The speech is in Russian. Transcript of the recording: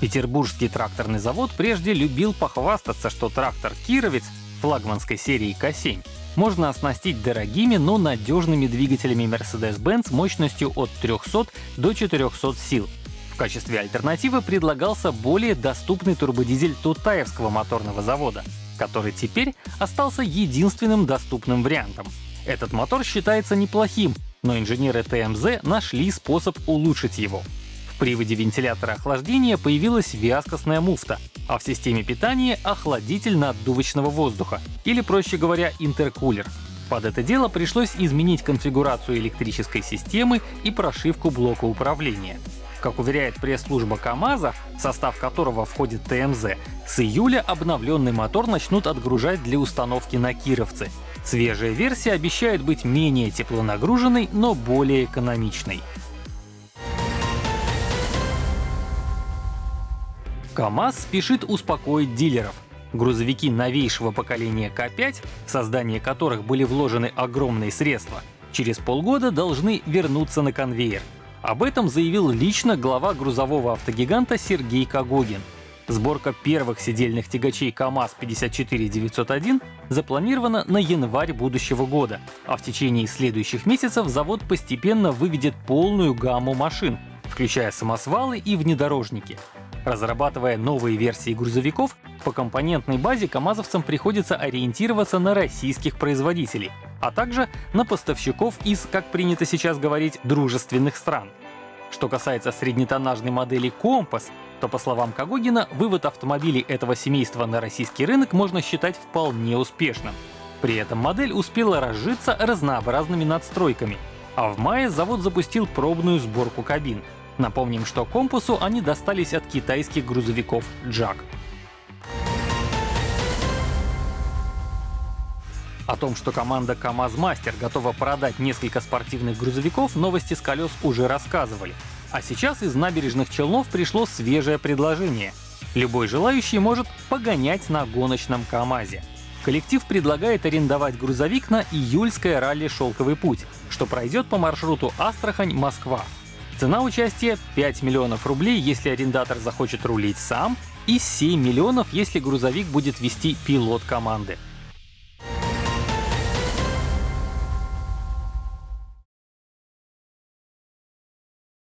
Петербургский тракторный завод прежде любил похвастаться, что трактор «Кировец» флагманской серии «Косень» можно оснастить дорогими, но надежными двигателями Mercedes-Benz мощностью от 300 до 400 сил. В качестве альтернативы предлагался более доступный турбодизель Тутаевского моторного завода, который теперь остался единственным доступным вариантом. Этот мотор считается неплохим, но инженеры ТМЗ нашли способ улучшить его. В приводе вентилятора охлаждения появилась вязкостная муфта, а в системе питания — охладитель наддувочного воздуха, или, проще говоря, интеркулер. Под это дело пришлось изменить конфигурацию электрической системы и прошивку блока управления. Как уверяет пресс-служба КАМАЗа, состав которого входит ТМЗ, с июля обновленный мотор начнут отгружать для установки на Кировцы. Свежая версия обещает быть менее теплонагруженной, но более экономичной. КАМАЗ спешит успокоить дилеров. Грузовики новейшего поколения К5, в создание которых были вложены огромные средства, через полгода должны вернуться на конвейер. Об этом заявил лично глава грузового автогиганта Сергей Кагогин. Сборка первых сидельных тягачей КАМАЗ-54901 запланирована на январь будущего года, а в течение следующих месяцев завод постепенно выведет полную гамму машин, включая самосвалы и внедорожники. Разрабатывая новые версии грузовиков, по компонентной базе камазовцам приходится ориентироваться на российских производителей, а также на поставщиков из, как принято сейчас говорить, дружественных стран. Что касается среднетоннажной модели «Компас», то, по словам Кагогина, вывод автомобилей этого семейства на российский рынок можно считать вполне успешным. При этом модель успела разжиться разнообразными надстройками, а в мае завод запустил пробную сборку кабин — Напомним, что компасу они достались от китайских грузовиков JAG. О том, что команда КАМАЗ Мастер готова продать несколько спортивных грузовиков, новости с колес уже рассказывали. А сейчас из набережных Челнов пришло свежее предложение. Любой желающий может погонять на гоночном КАМАЗе. Коллектив предлагает арендовать грузовик на июльское ралли «Шелковый путь», что пройдет по маршруту Астрахань-Москва. Цена участия 5 миллионов рублей, если арендатор захочет рулить сам, и 7 миллионов, если грузовик будет вести пилот команды.